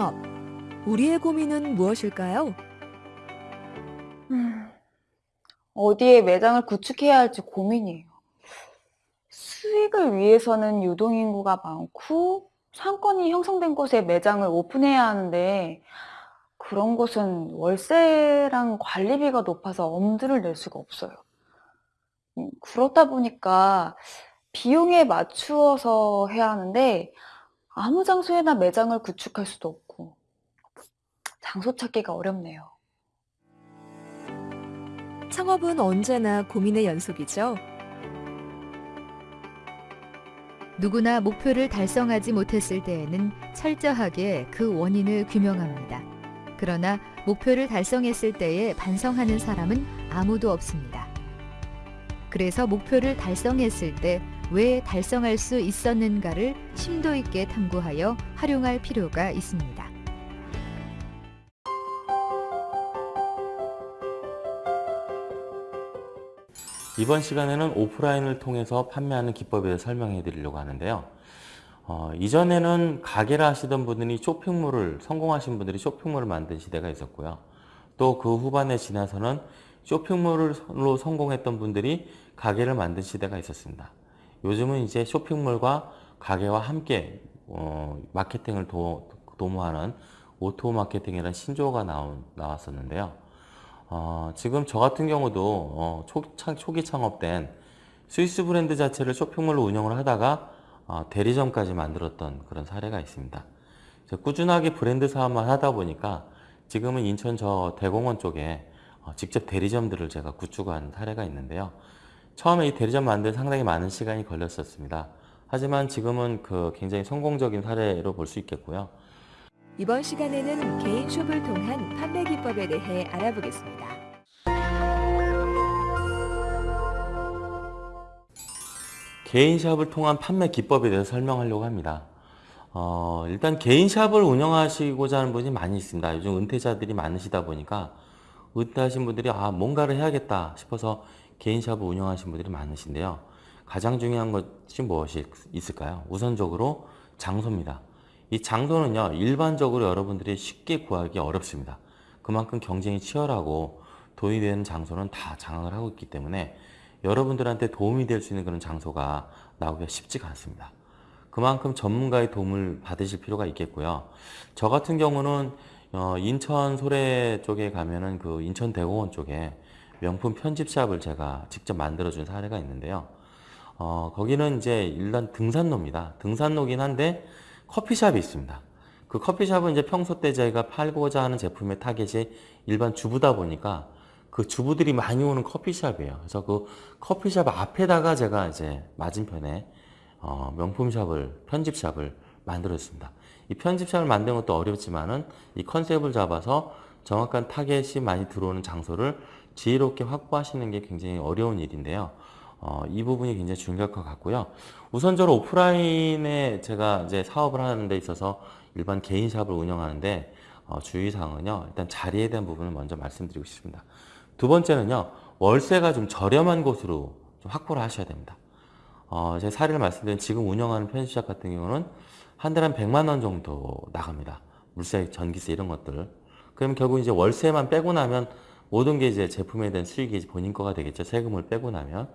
창업. 우리의 고민은 무엇일까요? 음, 어디에 매장을 구축해야 할지 고민이에요. 수익을 위해서는 유동인구가 많고 상권이 형성된 곳에 매장을 오픈해야 하는데 그런 곳은 월세랑 관리비가 높아서 엄두를 낼 수가 없어요. 음, 그렇다 보니까 비용에 맞추어서 해야 하는데 아무 장소에나 매장을 구축할 수도 없고 장소 찾기가 어렵네요. 창업은 언제나 고민의 연속이죠. 누구나 목표를 달성하지 못했을 때에는 철저하게 그 원인을 규명합니다. 그러나 목표를 달성했을 때에 반성하는 사람은 아무도 없습니다. 그래서 목표를 달성했을 때 왜 달성할 수 있었는가를 심도 있게 탐구하여 활용할 필요가 있습니다. 이번 시간에는 오프라인을 통해서 판매하는 기법에 대해 설명해 드리려고 하는데요. 어, 이전에는 가게를 하시던 분들이 쇼핑몰을 성공하신 분들이 쇼핑몰을 만든 시대가 있었고요. 또 그 후반에 지나서는 쇼핑몰로 성공했던 분들이 가게를 만든 시대가 있었습니다. 요즘은 이제 쇼핑몰과 가게와 함께 어, 마케팅을 도, 도모하는 O2O 마케팅이라는 신조어가 나온, 나왔었는데요. 어, 지금 저 같은 경우도 어, 초, 초기 창업된 스위스 브랜드 자체를 쇼핑몰로 운영을 하다가 어, 대리점까지 만들었던 그런 사례가 있습니다. 꾸준하게 브랜드 사업만 하다 보니까 지금은 인천 저 대공원 쪽에 어, 직접 대리점들을 제가 구축한 사례가 있는데요. 처음에 이 대리점 만들 상당히 많은 시간이 걸렸었습니다. 하지만 지금은 그 굉장히 성공적인 사례로 볼 수 있겠고요. 이번 시간에는 개인 숍을 통한 판매 기법에 대해 알아보겠습니다. 개인 샵을 통한 판매 기법에 대해서 설명하려고 합니다. 어, 일단 개인 샵을 운영하시고자 하는 분이 많이 있습니다. 요즘 은퇴자들이 많으시다 보니까 은퇴하신 분들이 아 뭔가를 해야겠다 싶어서 개인 샵을 운영하신 분들이 많으신데요. 가장 중요한 것이 무엇이 있을까요? 우선적으로 장소입니다. 이 장소는요 일반적으로 여러분들이 쉽게 구하기 어렵습니다. 그만큼 경쟁이 치열하고 돈이 되는 장소는 다 장악을 하고 있기 때문에 여러분들한테 도움이 될 수 있는 그런 장소가 나오기가 쉽지가 않습니다. 그만큼 전문가의 도움을 받으실 필요가 있겠고요. 저 같은 경우는 어, 인천 소래 쪽에 가면은 그 인천 대공원 쪽에 명품 편집샵을 제가 직접 만들어준 사례가 있는데요. 어, 거기는 이제 일단 등산로입니다. 등산로긴 한데 커피샵이 있습니다. 그 커피샵은 이제 평소 때 저희가 팔고자 하는 제품의 타겟이 일반 주부다 보니까 그 주부들이 많이 오는 커피샵이에요. 그래서 그 커피샵 앞에다가 제가 이제 맞은편에 어, 명품샵을 편집샵을 만들었습니다. 이 편집샵을 만드는 것도 어렵지만은 이 컨셉을 잡아서 정확한 타겟이 많이 들어오는 장소를 지혜롭게 확보하시는 게 굉장히 어려운 일인데요. 어, 이 부분이 굉장히 중요할 것 같고요. 우선적으로 오프라인에 제가 이제 사업을 하는 데 있어서 일반 개인샵을 운영하는데 어, 주의사항은요. 일단 자리에 대한 부분을 먼저 말씀드리고 싶습니다. 두 번째는요. 월세가 좀 저렴한 곳으로 좀 확보를 하셔야 됩니다. 어, 제 사례를 말씀드린 지금 운영하는 편집샵 같은 경우는 한 달에 한 100만 원 정도 나갑니다. 물세, 전기세 이런 것들. 그럼 결국 이제 월세만 빼고 나면 모든 게 이제 제품에 대한 수익이 본인 거가 되겠죠. 세금을 빼고 나면.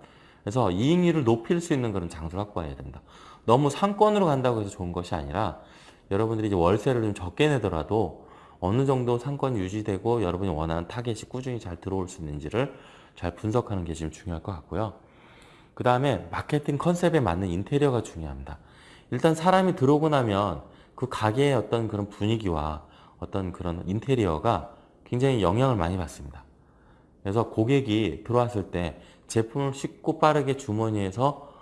그래서 이익률을 높일 수 있는 그런 장소를 확보해야 된다. 너무 상권으로 간다고 해서 좋은 것이 아니라 여러분들이 이제 월세를 좀 적게 내더라도 어느 정도 상권 유지되고 여러분이 원하는 타겟이 꾸준히 잘 들어올 수 있는지를 잘 분석하는 게 지금 중요할 것 같고요. 그 다음에 마케팅 컨셉에 맞는 인테리어가 중요합니다. 일단 사람이 들어오고 나면 그 가게의 어떤 그런 분위기와 어떤 그런 인테리어가 굉장히 영향을 많이 받습니다. 그래서 고객이 들어왔을 때 제품을 쉽고 빠르게 주머니에서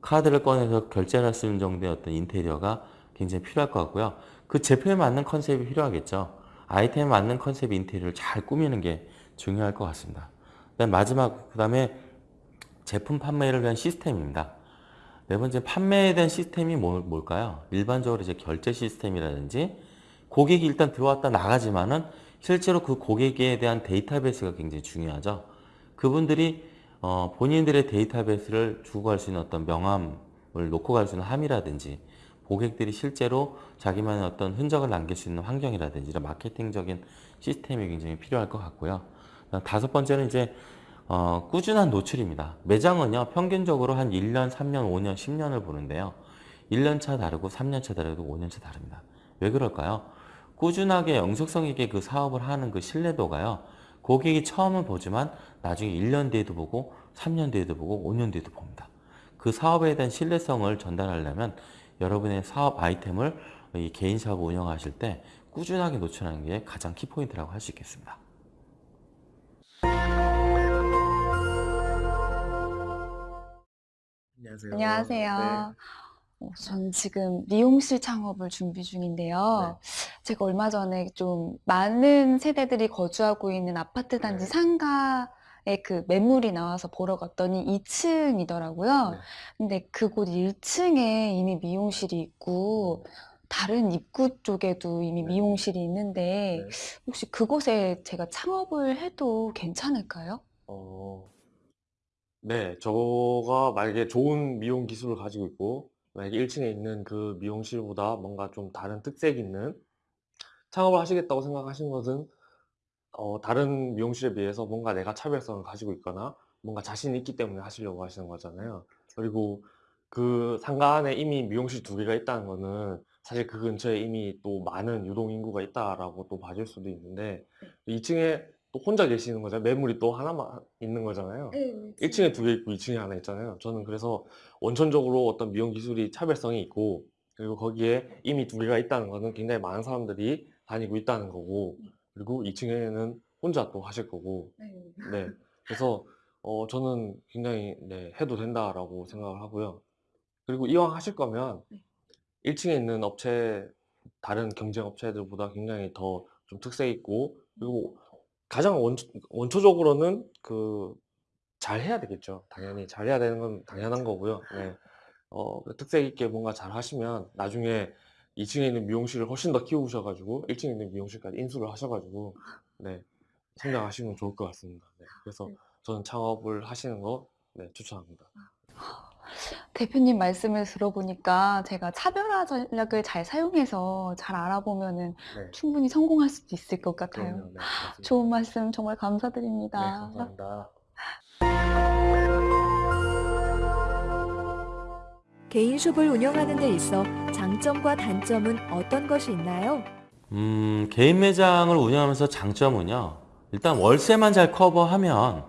카드를 꺼내서 결제를 할 수 있는 정도의 어떤 인테리어가 굉장히 필요할 것 같고요. 그 제품에 맞는 컨셉이 필요하겠죠. 아이템에 맞는 컨셉 인테리어를 잘 꾸미는 게 중요할 것 같습니다. 그다음 마지막 그 다음에 제품 판매를 위한 시스템입니다. 네 번째 판매에 대한 시스템이 뭐, 뭘까요? 일반적으로 이제 결제 시스템이라든지 고객이 일단 들어왔다 나가지만은 실제로 그 고객에 대한 데이터베이스가 굉장히 중요하죠. 그분들이 어, 본인들의 데이터베이스를 주고 갈 수 있는 어떤 명함을 놓고 갈 수 있는 함이라든지 고객들이 실제로 자기만의 어떤 흔적을 남길 수 있는 환경이라든지 이런 마케팅적인 시스템이 굉장히 필요할 것 같고요. 다섯 번째는 이제 어, 꾸준한 노출입니다. 매장은요, 평균적으로 한 1년, 3년, 5년, 10년을 보는데요. 1년 차 다르고 3년 차 다르고 5년 차 다릅니다. 왜 그럴까요? 꾸준하게 영속성 있게 그 사업을 하는 그 신뢰도가요. 고객이 처음은 보지만 나중에 1년 뒤에도 보고 3년 뒤에도 보고 5년 뒤에도 봅니다. 그 사업에 대한 신뢰성을 전달하려면 여러분의 사업 아이템을 이 개인 사업 운영하실 때 꾸준하게 노출하는 게 가장 키포인트라고 할 수 있겠습니다. 안녕하세요. 안녕하세요. 어, 전 지금 미용실 창업을 준비 중인데요. 제가 얼마 전에 좀 많은 세대들이 거주하고 있는 아파트 단지 네. 상가에 그 매물이 나와서 보러 갔더니 2층이더라고요. 네. 근데 그곳 1층에 이미 미용실이 있고 다른 입구 쪽에도 이미 네. 미용실이 있는데 네. 혹시 그곳에 제가 창업을 해도 괜찮을까요? 어, 네, 저가 만약에 좋은 미용 기술을 가지고 있고, 만약에 1층에 있는 그 미용실보다 뭔가 좀 다른 특색 있는 창업을 하시겠다고 생각하신 것은, 어, 다른 미용실에 비해서 뭔가 내가 차별성을 가지고 있거나, 뭔가 자신이 있기 때문에 하시려고 하시는 거잖아요. 그리고 그 상가 안에 이미 미용실 두 개가 있다는 거는 사실 그 근처에 이미 또 많은 유동 인구가 있다라고 또 봐줄 수도 있는데, 2층에 또 혼자 계시는 거잖아요. 매물이 또 하나만 있는 거잖아요. 1층에 두 개 있고 2층에 하나 있잖아요. 저는 그래서 원천적으로 어떤 미용 기술이 차별성이 있고 그리고 거기에 이미 두 개가 있다는 거는 굉장히 많은 사람들이 다니고 있다는 거고 그리고 2층에는 혼자 또 하실 거고 네. 그래서 어 저는 굉장히 네, 해도 된다라고 생각을 하고요. 그리고 이왕 하실 거면 네. 1층에 있는 업체 다른 경쟁 업체들보다 굉장히 더 좀 특색 있고 그리고 가장 원초, 원초적으로는 그 잘해야 되겠죠. 당연히 잘해야 되는 건 당연한 거고요. 네. 어, 그 특색 있게 뭔가 잘 하시면 나중에 2층에 있는 미용실을 훨씬 더 키우셔가지고 1층에 있는 미용실까지 인수를 하셔가지고 네, 성장하시면 좋을 것 같습니다. 네. 그래서 네. 저는 창업을 하시는 거 네, 추천합니다. 대표님 말씀을 들어보니까 제가 차별화 전략을 잘 사용해서 잘 알아보면은 네. 충분히 성공할 수도 있을 것 같아요. 그럼요. 네. 좋은 말씀 정말 네, 감사드립니다. 감사합니다. 개인숍을 운영하는 데 있어 장점과 단점은 어떤 것이 있나요? 음, 개인 매장을 운영하면서 장점은요. 일단 월세만 잘 커버하면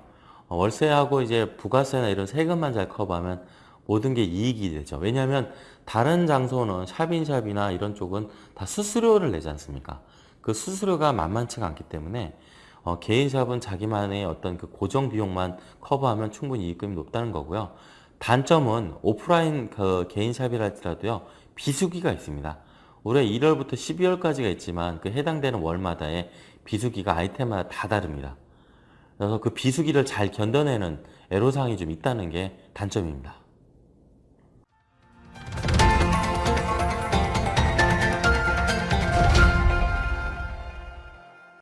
어, 월세하고 이제 부가세나 이런 세금만 잘 커버하면 모든 게 이익이 되죠. 왜냐하면 다른 장소는 샵인샵이나 이런 쪽은 다 수수료를 내지 않습니까? 그 수수료가 만만치가 않기 때문에 어, 개인샵은 자기만의 어떤 그 고정 비용만 커버하면 충분히 이익금이 높다는 거고요. 단점은 오프라인 그 개인샵이랄지라도요 비수기가 있습니다. 올해 1월부터 12월까지가 있지만 그 해당되는 월마다의 비수기가 아이템마다 다 다릅니다. 그래서 그 비수기를 잘 견뎌내는 애로사항이 좀 있다는 게 단점입니다.